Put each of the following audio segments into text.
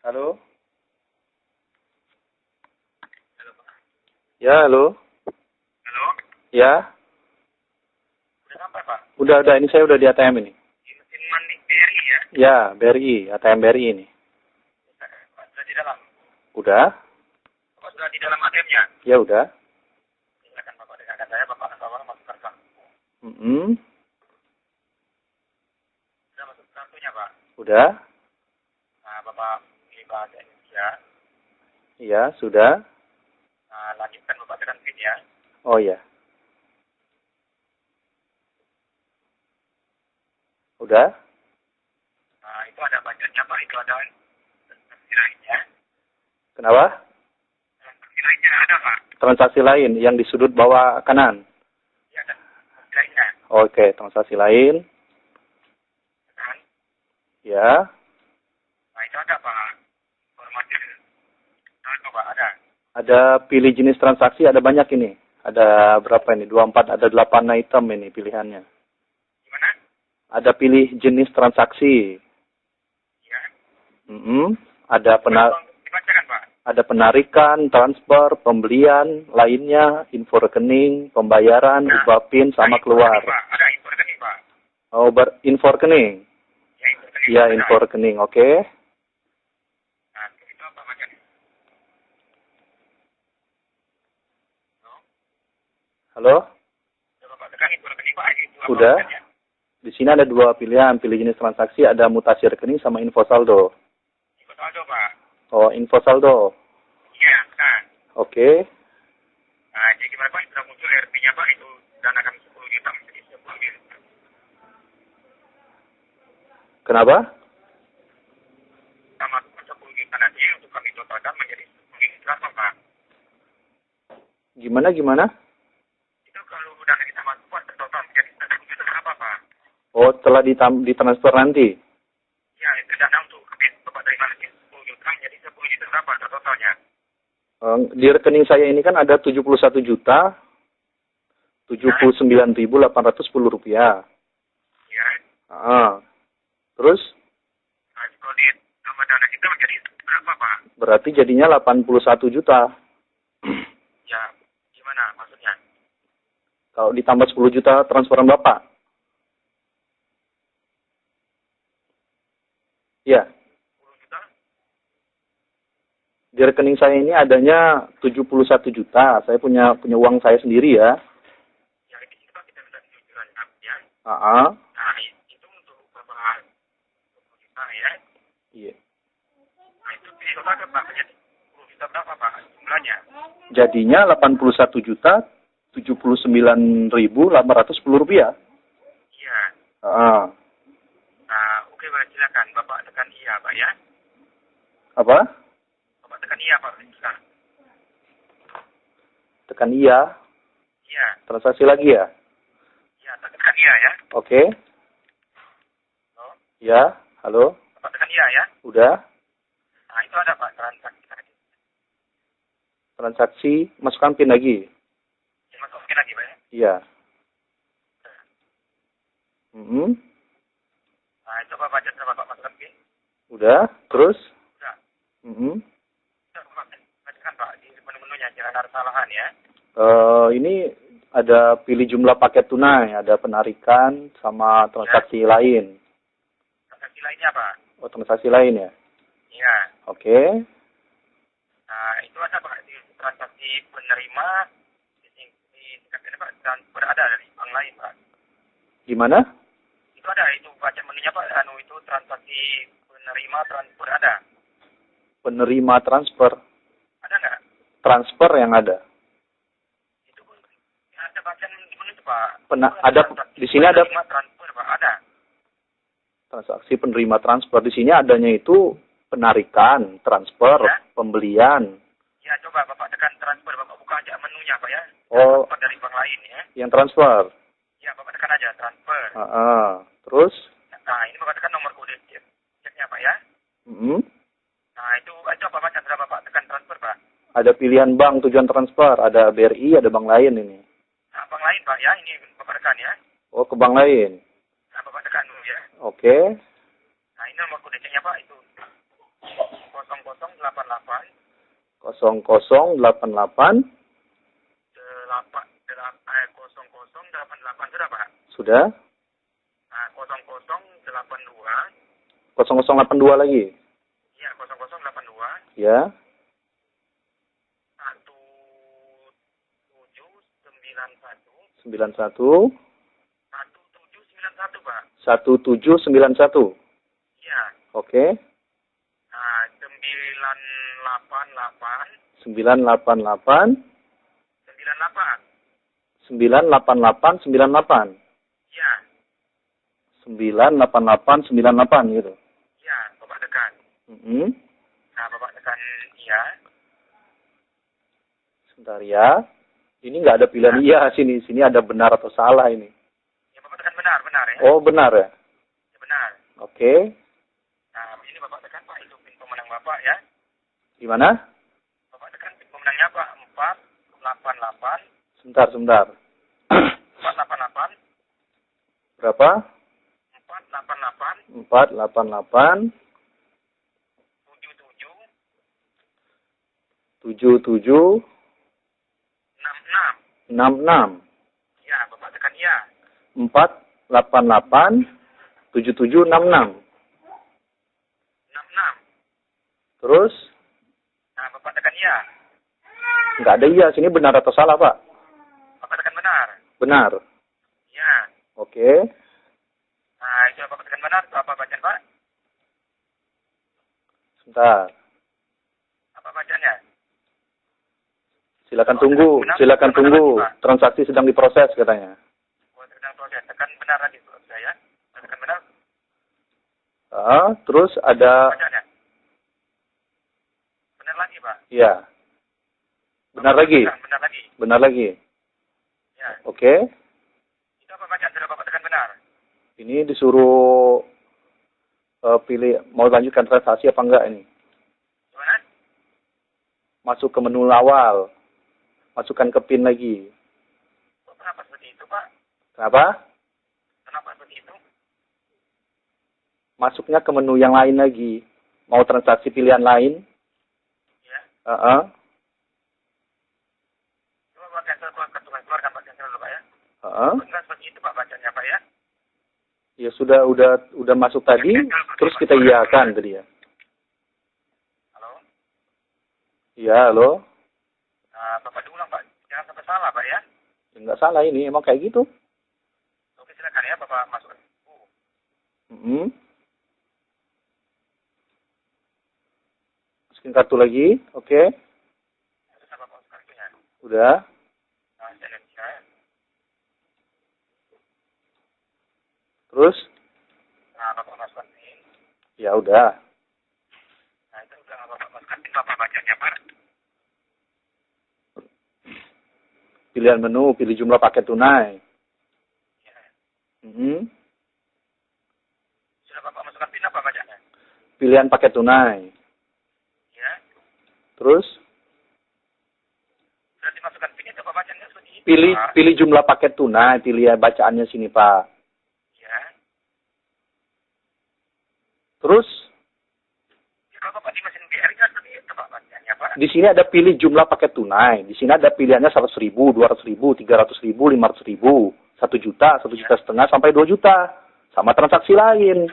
Halo? Ya, halo? Halo? Ya? Udah sampai, Pak? Udah, udah. Ini saya udah di ATM ini. Di mandi BRI ya? Ya, BRI. ATM BRI ini. Pak, sudah di dalam. Udah? Bapak sudah di dalam ATM-nya? Ya, udah. Silakan Bapak dengarkan saya, Bapak Nasawar masuk kartu. Mm Sudah masuk kartunya, Pak. Udah? Nah, Bapak bahasa Indonesia. Iya, sudah. Nah, lanjutkan Bapak tekan pin ya. Oh, iya. Udah? Nah, itu ada bacanya, Pak. Itu ada transaksi lainnya. Kenapa? Transaksi lainnya ada, Pak. Transaksi lain yang di sudut bawah kanan. Ya, ada transaksi lainnya. Oke, transaksi lain. Kan? Ya. Nah, itu ada, Pak. Informasi. Nah, itu, Pak, ada. Ada pilih jenis transaksi, ada banyak ini. Ada berapa ini? 24, ada 8 item ini pilihannya. Gimana? Ada pilih jenis transaksi. Ya. Mm-mm. Ada pena- Tolong Dibacakan, Pak. ada penarikan, transfer, pembelian, lainnya, info rekening, pembayaran, Nah, ubah PIN sama Ada keluar. rekening. Ada info rekening, Pak. Oh, ber- info rekening. Ya, info rekening. Ya, Ada. info rekening. Oke. Nah, itu apa bacanya? Halo? Halo? Coba Bapak tekan info rekening, Pak. Itu apa Udah. Di sini ada dua pilihan, pilih jenis transaksi, ada mutasi rekening sama info saldo. Info saldo, Pak. Oh, info saldo. Iya, kan. Oke. Nah, jadi gimana Pak? Sudah muncul RP-nya Pak itu dana kami 10 juta menjadi 10 juta. Kenapa? Masukkan 10 juta nanti untuk kami totalkan menjadi 10 juta berapa Pak? Gimana gimana? Itu kalau dana kita masukkan total menjadi 10 juta berapa Pak? Oh, setelah ditam- ditransfer nanti. Ya, itu dana untuk kami Bapak dari mana sih? 10 juta menjadi 10 juta berapa totalnya? Di rekening saya ini kan ada 71 juta 79.810 rupiah. Ya. Ah. Terus Nah, kalau di tambah dana kita menjadi berapa Pak? berarti jadinya 81 juta. Ya, gimana maksudnya? Kalau ditambah 10 juta transferan Bapak. Ya, 10 juta? di rekening saya ini adanya 71 juta. Saya punya punya uang saya sendiri ya. Ya, Pak kita minta jujuran ya. Nah, itu untuk Bapak 10 juta ya. Iya. Nah, itu pilih total ke Pak menjadi 10 juta berapa Pak jumlahnya? Jadinya 81 juta 79.810 rupiah. Iya. Ah. Nah, oke Pak silakan Bapak tekan iya Pak ya. Apa? Bapak tekan iya Pak silakan. Tekan iya. Iya. Transaksi lagi ya? Iya, tekan iya ya. Oke. Halo. Ya, halo. Bapak tekan iya ya. Udah. Nah, itu ada Pak transaksi tadi. Transaksi masukkan PIN lagi. Dimasukin lagi Pak ya. Iya. Mm-mm. Nah, Bapak baca setelah Bapak masukkan PIN. Udah. Terus? Udah. Mm-mm. Udah Bapak bacakan Pak di menu-menunya jangan ada kesalahan ya. Eh, ini ada pilih jumlah paket tunai, ada penarikan sama transaksi lain. Transaksi lainnya Pak. Oh, transaksi lain ya? Iya. Oke. Nah, itu ada Pak di transaksi penerima di di tingkat ini Pak dan berada dari bank lain Pak. Gimana? Itu ada itu baca menunya Pak anu itu transaksi penerima transfer ada. Penerima transfer. Ada nggak? Transfer yang ada. Itu pun ya, ada bacaan di menu itu Pak. Pena- ada- di sini ada- penerima transfer Pak ada. Transaksi penerima transfer. Di sini adanya itu penarikan, transfer, Ya. pembelian. Ya coba Bapak tekan transfer Bapak buka aja menunya Pak ya. Oh. Transfer dari bank lain ya. Yang transfer. Ya Bapak tekan aja transfer. Ah, ah. Terus? Nah ini tekan nomor kode cek ceknya Pak ya. Mm-mm. Nah itu aja Bapak baca setelah Bapak tekan transfer Pak. Ada pilihan bank tujuan transfer, ada BRI, ada bank lain ini. Nah bank lain Pak ya ini Bapak tekan ya. Oh, ke bank lain. Nah Bapak tekan dulu ya. Oke. Nah ini nomor kode ceknya Pak itu 0 0088 0088 delapan delapan eh kosong kosong delapan delapan sudah pak sudah nah kosong kosong delapan dua 0082 lagi? Iya kosong kosong delapan dua. Ya. Satu tujuh sembilan satu. 91 satu. Tujuh sembilan satu pak. 1791 iya. Oke. Nah sembilan delapan delapan. 988 sembilan delapan. 988 98 iya. 988 98 gitu Mhm. nah bapak tekan iya. Sebentar ya ini nggak ada pilihan iya sini sini ada benar atau salah ini. Ya bapak tekan benar benar ya. Oh benar ya? Ya benar. Oke. Nah ini bapak tekan pak itu pin pemenang bapak ya. Gimana? Bapak tekan pin pemenangnya pak empat delapan delapan. Sebentar sebentar. Empat delapan delapan. Berapa? Empat delapan delapan. 488 tujuh tujuh 77 enam enam. 66 ya bapak tekan iya 488 7766 enam enam. Terus? Nah bapak tekan iya nggak ada iya sini benar atau salah pak? Bapak tekan benar. Benar. Iya oke. Nah itu bapak tekan benar apa bacaan pak. Sebentar apa bacaannya silakan tunggu silakan tunggu. transaksi sedang diproses katanya. Sedang proses tekan benar lagi kalau saya tekan benar. Ah, terus ada benar lagi pak. Ya benar lagi? Benar lagi. Benar lagi? Ya oke. Itu apa bacaan sudah bapak tekan benar? Ini disuruh eh, pilih mau lanjutkan transaksi apa enggak ini? Gimana? Masuk ke menu awal masukkan ke pin lagi. Kenapa seperti itu pak? Kenapa? Kenapa seperti itu? Masuknya ke menu yang lain lagi. Mau transaksi pilihan lain? Ya. Heeh. coba pak cancel keluarkan keluarkan pak cancel dulu pak ya. Heeh. benar seperti itu pak bacanya pak ya? Ya sudah udah udah masuk tadi terus kita iakan tadi ya. Halo? Iya halo nah, bapak diulang pak jangan sampai salah pak ya ya, nggak salah ini emang kayak gitu. Oke silakan. Ya bapak masuk. Uh, Mhm. masukin kartu lagi oke. Masuk kartunya udah. Nah ya? Terus? Nah bapak masukkan ya udah nah itu udah bapak masukkan ini bapak bacanya pak pilihan menu pilih jumlah paket tunai. Ya. Mhm. sudah bapak masukkan pin apa bacanya pilihan paket tunai. Ya. Terus? Sudah dimasukkan pin itu bapak bacanya seperti itu? Pilih pak. pilih jumlah paket tunai pilih bacaannya sini pak. Ya. Terus? Ya, kalau bapak di mesin BR kan seperti itu pak bacanya pak di sini ada pilih jumlah paket tunai. Di sini ada pilihannya seratus ribu dua ratus ribu tiga ratus ribu lima ratus ribu. Satu juta satu juta setengah sampai dua juta. Sama transaksi lain.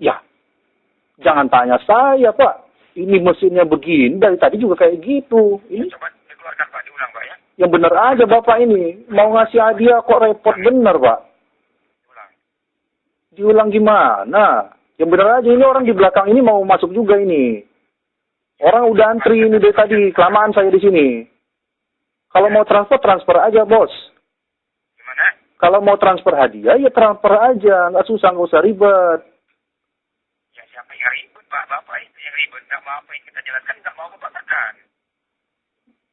Ya. Jangan tanya saya pak. Ini mesinnya begini dari tadi juga kayak gitu. Ini coba dikeluarkan pak. Diulang pak ya. Yang benar aja bapak ini. Mau ngasih hadiah kok repot. Bener pak. Diulang. Diulang gimana? Yang benar aja ini orang di belakang ini mau masuk juga ini orang udah antri ini dari tadi kelamaan saya di sini. Kalau mau transfer transfer aja bos. Gimana? Kalau mau transfer hadiah ya transfer aja. Nggak susah nggak usah ribet. Ya siapa yang ribut pak? Bapak itu yang ribut nggak mau apa yang kita jelaskan nggak mau bapak tekan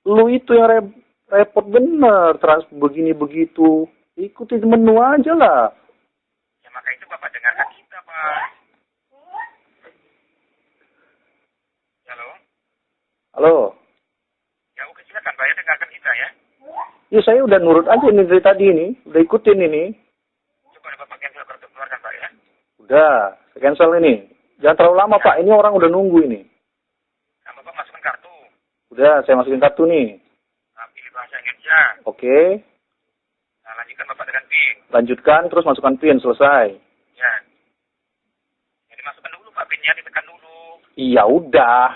lu itu yang re- repot bener. Transfer begini begitu. Ikuti menu aja lah. Ya maka itu bapak dengarkan kita pak halo halo ya oke silakan pak ya dengarkan kita ya ya saya udah nurut aja ini dari tadi ini udah ikutin ini coba bapak cancel kartu keluarkan pak ya udah saya cancel ini jangan terlalu lama pak ini orang udah nunggu ini Udah, saya masukin kartu nih. Nah, pilih bahasa Indonesia. Oke. Nah, lanjutkan Bapak dengan PIN. Lanjutkan, terus masukkan PIN, selesai. Ya. Jadi masukkan dulu Pak PIN-nya, ditekan dulu. Iya, udah.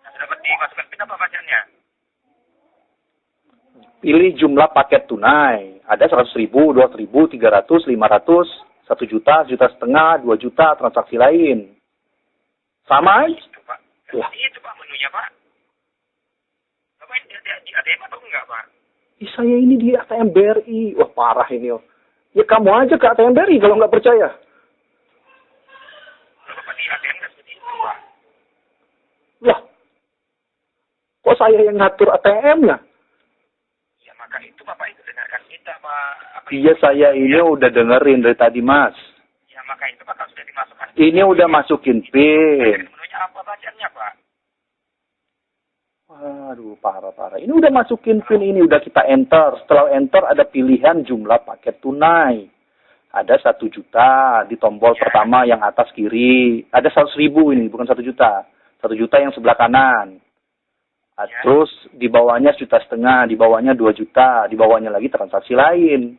Nah, sudah dapat dimasukkan PIN apa bacaannya? Pilih jumlah paket tunai. Ada 100 ribu, 200 ribu, 300, 500, 1 juta, juta setengah, 2 juta, transaksi lain. Sama. Itu Pak. Ya. Itu Pak menunya Pak. Bapak ini di, ATM atau enggak Pak? Ih, saya ini di ATM BRI. Wah, parah ini. Oh. Ya kamu aja ke ATM BRI kalau nggak percaya. Bapak di ATM nggak seperti itu Pak. Lah, kok saya yang ngatur ATM-nya? Ya maka itu Bapak itu Pak. Apa Iya, saya ini udah dengerin dari tadi, Mas. Ya maka itu Pak kalau sudah dimasukkan. Ini udah masukin PIN. Menunya apa bacaannya Pak? Waduh, parah-parah. Ini udah masukin PIN ini, udah kita enter. Setelah enter ada pilihan jumlah paket tunai. Ada satu juta di tombol Ya. pertama yang atas kiri. Ada seratus ribu ini, bukan satu juta. Satu juta yang sebelah kanan. Ya. Terus di bawahnya juta setengah, di bawahnya dua juta, di bawahnya lagi transaksi lain.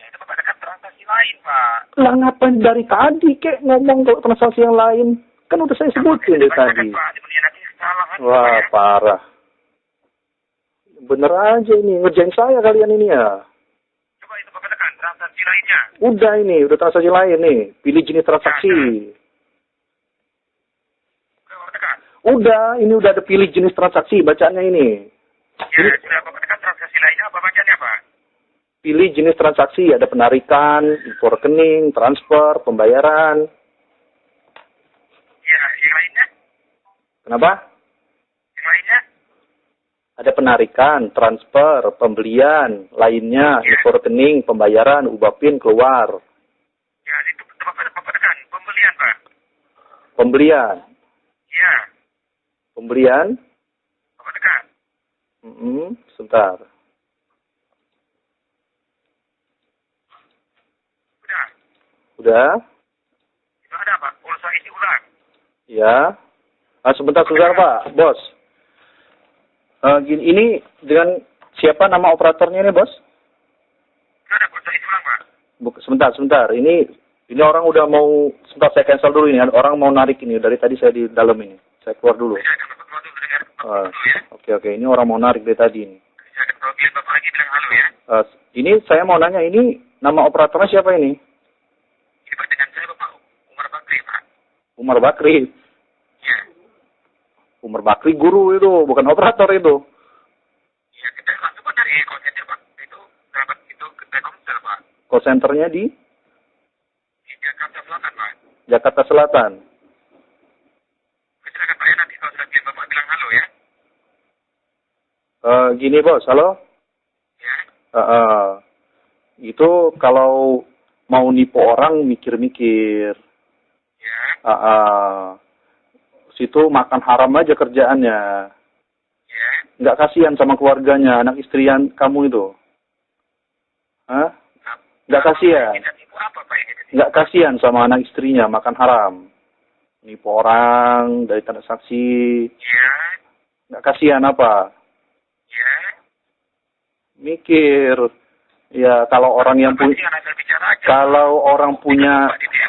Ya itu dekat transaksi lain Pak. Lah ngapain dari tadi kek ngomong kalau transaksi yang lain? Kan udah saya sebutin dari tadi. Pak. Kan, Wah, ya. parah. Bener aja ini, ngerjain saya kalian ini ya. Coba itu Bapak tekan transaksi lainnya. Udah ini, udah transaksi lain nih. Pilih jenis transaksi. Udah Bapak tekan. Udah, ini udah ada pilih jenis transaksi, bacaannya ini. Ya sudah Bapak tekan transaksi lainnya apa bacaannya Pak? Pilih jenis transaksi, ada penarikan, info rekening, transfer, pembayaran. Ya yang lainnya? Kenapa? Yang lainnya? Ada penarikan, transfer, pembelian, lainnya, Iya. info rekening, pembayaran, ubah PIN, keluar. Ya itu Bapak, Bapak tekan pembelian Pak. Pembelian. Bapak tekan. Mm-mm, sebentar. Udah. Udah? Itu ada Pak. Pulsa isi ulang. Ya. Ah, sebentar, sebentar Pak, bos. Eh, gini, ini dengan siapa nama operatornya ini, bos? Nggak ada pulsa isi ulang Pak. Buk- sebentar, sebentar. Ini ini orang udah mau sebentar saya cancel dulu ini. Orang mau narik ini dari tadi saya di dalam ini. Saya keluar dulu. Ya. Oke, oke. Ini orang mau narik dari tadi ini. Biar Bapak lagi bilang halo ya. Eh, ini saya mau nanya ini nama operatornya siapa ini? Ini dengan saya Bapak Umar Bakri Pak. Umar Bakri. Ya. Umar Bakri guru itu, bukan operator itu. Ya kita langsung Pak dari call center Pak. Itu kerabat itu ke Telkomsel Pak. Call centernya di Di Jakarta Selatan Pak. Jakarta Selatan. Silakan Pak ya nanti kalau sudah biar Bapak bilang halo ya. Eh, gini bos, halo. Ya. Eh, eh, itu kalau mau nipu orang mikir-mikir. Ya. Eh, eh, situ makan haram aja kerjaannya. Ya. Nggak kasihan sama keluarganya, anak istrian kamu itu. Hah? Nggak kasihan. Nggak kasihan sama anak istrinya makan haram. Nipu orang dari transaksi. Ya. Nggak kasihan apa? Ya. Mikir. Ya kalau orang yang punya bicara aja. kalau orang punya ya?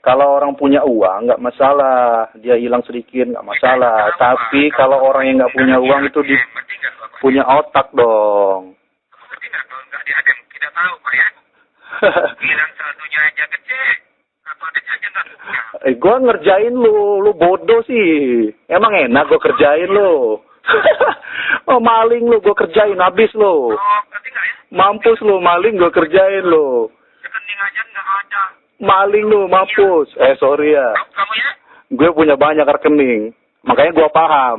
kalau orang punya uang nggak masalah dia hilang sedikit nggak masalah tapi kalau orang yang nggak punya uang itu di, punya otak dong? Kita tahu Pak ya. Bilang saldonya aja gede. Punya. eh gue ngerjain lu lu bodoh sih emang enak gue kerjain lu oh maling lu gue kerjain habis lu. Oh, ya? mampus lu maling gue kerjain lu. Rekening aja nggak ada. maling lu mampus. Eh sorry ya. Kamu ya? gue punya banyak rekening. Makanya gue paham.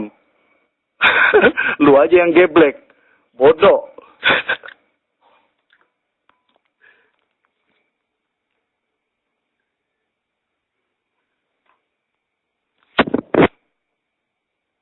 Lu aja yang geblek. Bodoh